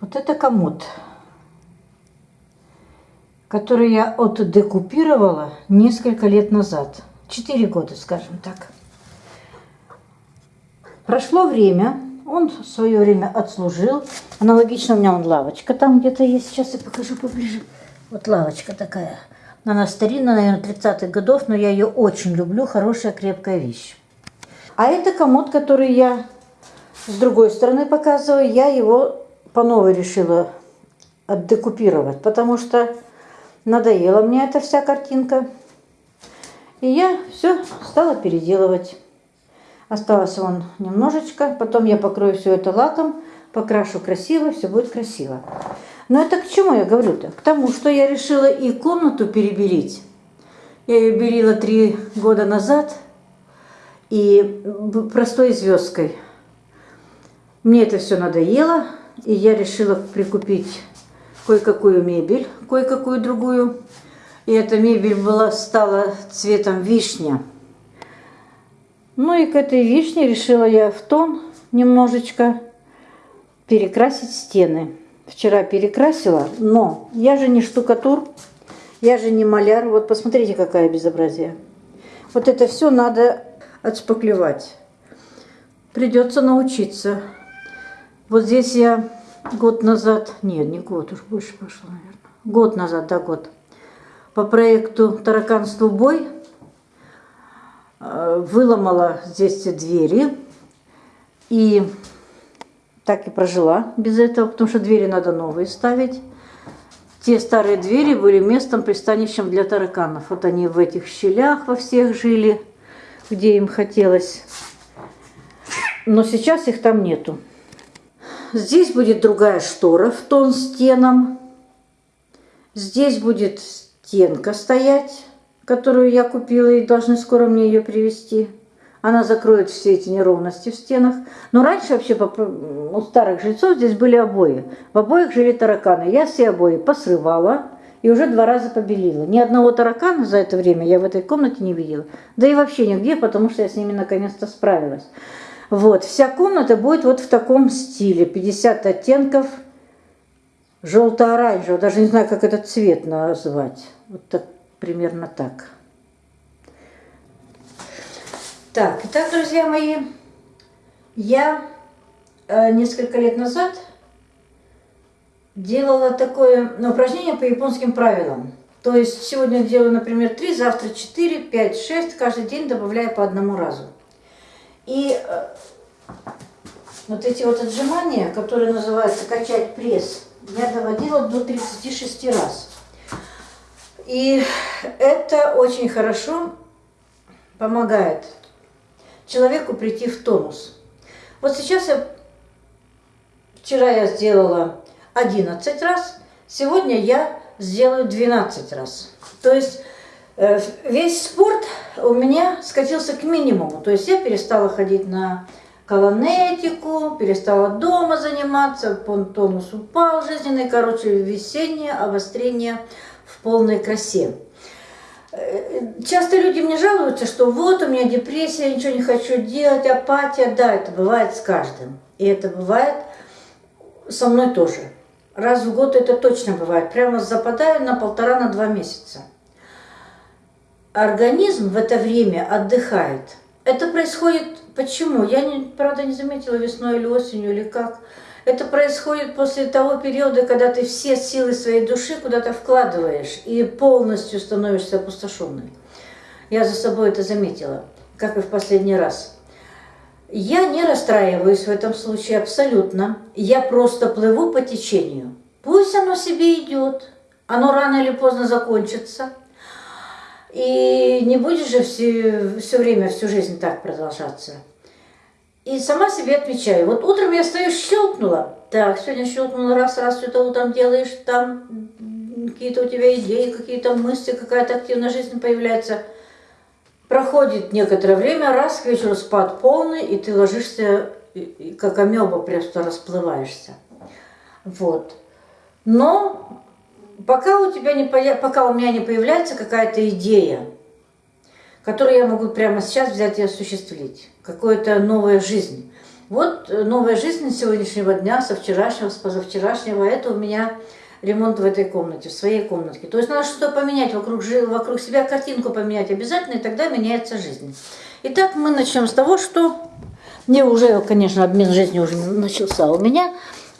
Вот это комод, который я отдекупировала несколько лет назад. Четыре года, скажем так. Прошло время, он в свое время отслужил. Аналогично у меня он лавочка там где-то есть. Сейчас я покажу поближе. Вот лавочка такая. Она старинная, наверное, 30-х годов, но я ее очень люблю. Хорошая, крепкая вещь. А это комод, который я с другой стороны показываю. Я его по новой решила отдекупировать, потому что надоела мне эта вся картинка. И я все стала переделывать. Осталось вон немножечко, потом я покрою все это лаком, покрашу красиво, все будет красиво. Но это к чему я говорю-то? К тому, что я решила и комнату перебелить. Я ее белила три года назад и простой звездкой. Мне это все надоело, и я решила прикупить кое-какую мебель, кое-какую другую. И эта мебель была, стала цветом вишня. Ну и к этой вишне решила я в тон немножечко перекрасить стены. Вчера перекрасила, но я же не штукатур, я же не маляр. Вот посмотрите, какая безобразие. Вот это все надо отшпаклевать. Придется научиться. Вот здесь я год назад, нет, не год, уж больше пошло, наверное. Год назад, да, год. По проекту «Тараканству бой» э, выломала здесь двери. И так и прожила без этого, потому что двери надо новые ставить. Те старые двери были местом, пристанищем для тараканов. Вот они в этих щелях во всех жили, где им хотелось. Но сейчас их там нету. Здесь будет другая штора в тон стенам. Здесь будет стенка стоять, которую я купила и должны скоро мне ее привезти. Она закроет все эти неровности в стенах. Но раньше вообще у старых жильцов здесь были обои. В обоих жили тараканы. Я все обои посрывала и уже два раза побелила. Ни одного таракана за это время я в этой комнате не видела. Да и вообще нигде, потому что я с ними наконец-то справилась. Вот, вся комната будет вот в таком стиле, 50 оттенков желто-оранжевого, даже не знаю, как этот цвет назвать. Вот так, примерно так. Так, итак, друзья мои, я э, несколько лет назад делала такое ну, упражнение по японским правилам. То есть сегодня делаю, например, 3, завтра 4, 5, 6, каждый день добавляю по одному разу. И э, вот эти вот отжимания, которые называются качать пресс, я доводила до 36 раз. И это очень хорошо помогает человеку прийти в тонус. Вот сейчас я, вчера я сделала 11 раз, сегодня я сделаю 12 раз. То есть весь спорт у меня скатился к минимуму. То есть я перестала ходить на колонетику, перестала дома заниматься, тонус упал жизненный, короче, весеннее обострение в полной красе. Э, часто люди мне жалуются, что вот у меня депрессия, ничего не хочу делать, апатия. Да, это бывает с каждым. И это бывает со мной тоже. Раз в год это точно бывает. Прямо западаю на полтора, на два месяца организм в это время отдыхает. Это происходит почему? Я, не, правда, не заметила весной или осенью, или как. Это происходит после того периода, когда ты все силы своей души куда-то вкладываешь и полностью становишься опустошенной. Я за собой это заметила, как и в последний раз. Я не расстраиваюсь в этом случае абсолютно. Я просто плыву по течению. Пусть оно себе идет. Оно рано или поздно закончится. И не будет же все, все время, всю жизнь так продолжаться. И сама себе отвечаю. Вот утром я стою, щелкнула. Так, сегодня щелкнула раз, раз что-то утром делаешь, там какие-то у тебя идеи, какие-то мысли, какая-то активная жизнь появляется. Проходит некоторое время, раз к вечеру спад полный, и ты ложишься, как амеба, просто расплываешься. Вот. Но пока у тебя не пока у меня не появляется какая-то идея, которую я могу прямо сейчас взять и осуществить, какая-то новая жизнь. Вот э, новая жизнь с сегодняшнего дня, со вчерашнего, с позавчерашнего. Это у меня ремонт в этой комнате, в своей комнатке. То есть надо что-то поменять вокруг, вокруг себя, картинку поменять обязательно, и тогда меняется жизнь. Итак, мы начнем с того, что мне уже, конечно, обмен жизни уже начался у меня.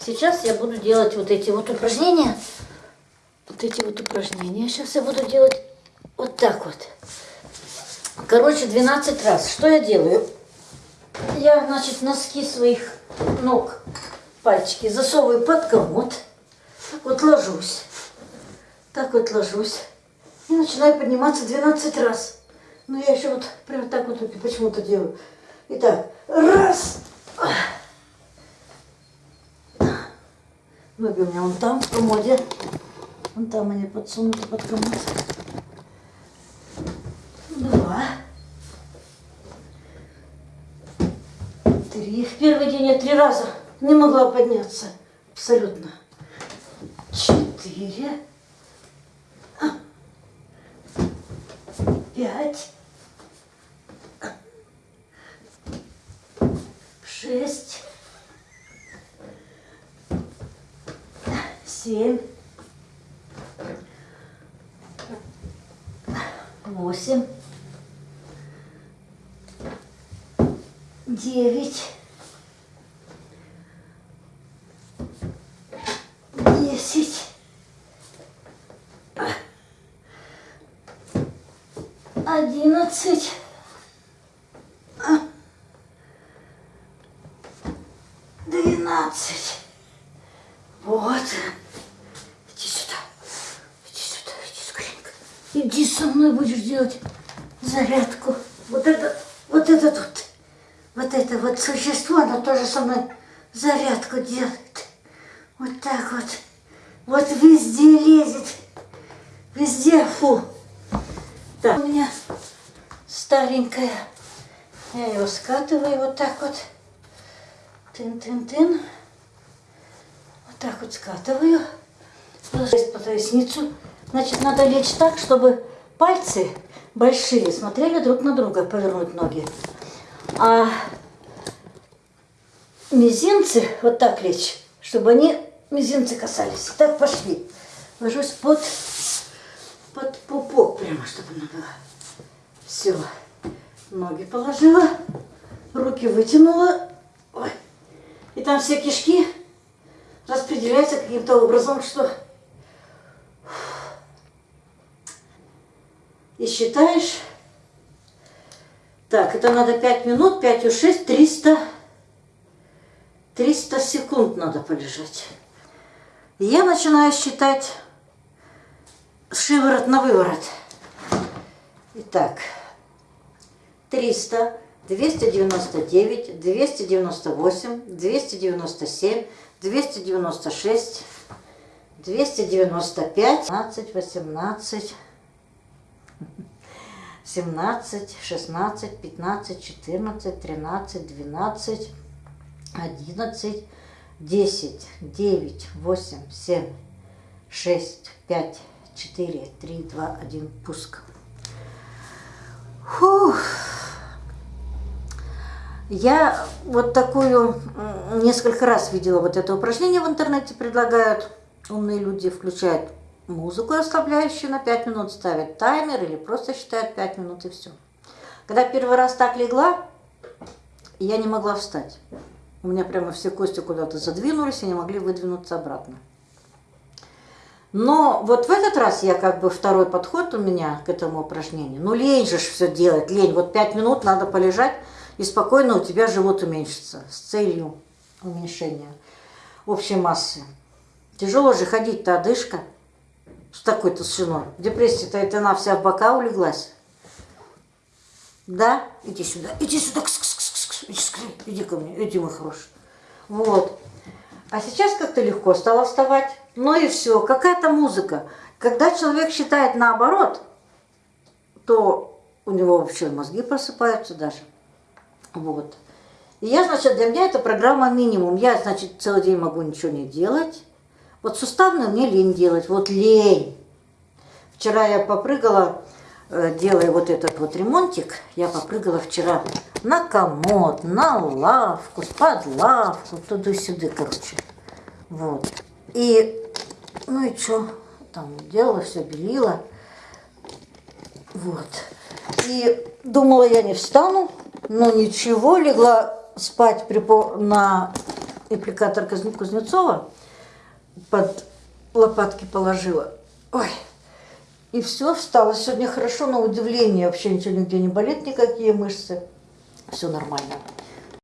Сейчас я буду делать вот эти вот упражнения. Вот эти вот упражнения. Сейчас я буду делать вот так вот. Короче, 12 раз. Что я делаю? Я, значит, носки своих ног, пальчики засовываю под комод. Так вот ложусь. Так вот ложусь. И начинаю подниматься 12 раз. Но я еще вот прям так вот почему-то делаю. Итак, раз. Ноги у меня вон там, в комоде. Вон там они подсунуты под комод. Два. Три. В первый день я три раза не могла подняться. Абсолютно. Четыре. Пять. Шесть. Семь. Восемь. девять, десять, одиннадцать, двенадцать. Вот. Иди сюда. Иди сюда, иди скоренько. Иди со мной будешь делать зарядку. Вот это, вот это тут вот это вот существо, оно тоже со мной зарядку делает. Вот так вот. Вот везде лезет. Везде, фу. Так, у меня старенькая. Я его скатываю вот так вот. Тын-тын-тын. Вот так вот скатываю. Ложусь по поясницу. Значит, надо лечь так, чтобы пальцы большие смотрели друг на друга, повернуть ноги. А мизинцы вот так лечь, чтобы они мизинцы касались. Так пошли. Ложусь под, под пупок прямо, чтобы она была. Все. Ноги положила, руки вытянула. Ой. И там все кишки распределяются каким-то образом, что... И считаешь так, это надо 5 минут, 5 и 6, 300, 300 секунд надо полежать. Я начинаю считать шиворот на выворот. Итак, 300, 299, 298, 297, 296, 295, 15, 18, 17, 16, 15, 14, 13, 12, 11, 10, 9, 8, 7, 6, 5, 4, 3, 2, 1, пуск. Фух. Я вот такую несколько раз видела вот это упражнение в интернете предлагают. Умные люди включают музыку расслабляющую на 5 минут, ставят таймер или просто считают 5 минут и все. Когда первый раз так легла, я не могла встать. У меня прямо все кости куда-то задвинулись и не могли выдвинуться обратно. Но вот в этот раз я как бы второй подход у меня к этому упражнению. Ну лень же все делать, лень. Вот 5 минут надо полежать и спокойно у тебя живот уменьшится с целью уменьшения общей массы. Тяжело же ходить-то, одышка с такой толщиной. Депрессия-то это она вся в бока улеглась. Да? Иди сюда, иди сюда, кс -кс -кс -кс, иди, скорее, иди ко мне, иди, мой хороший. Вот. А сейчас как-то легко стало вставать. Ну и все, какая-то музыка. Когда человек считает наоборот, то у него вообще мозги просыпаются даже. Вот. И я, значит, для меня это программа минимум. Я, значит, целый день могу ничего не делать. Вот суставную мне лень делать, вот лень. Вчера я попрыгала э, делая вот этот вот ремонтик, я попрыгала вчера на комод, на лавку, под лавку, туда-сюда, короче. Вот. И, ну и что, там делала, все белила. Вот. И думала, я не встану, но ничего, легла спать припо- на аппликатор Куз- Кузнецова, под лопатки положила. Ой, и все, встала сегодня хорошо, на удивление, вообще ничего нигде не болит, никакие мышцы. Все нормально.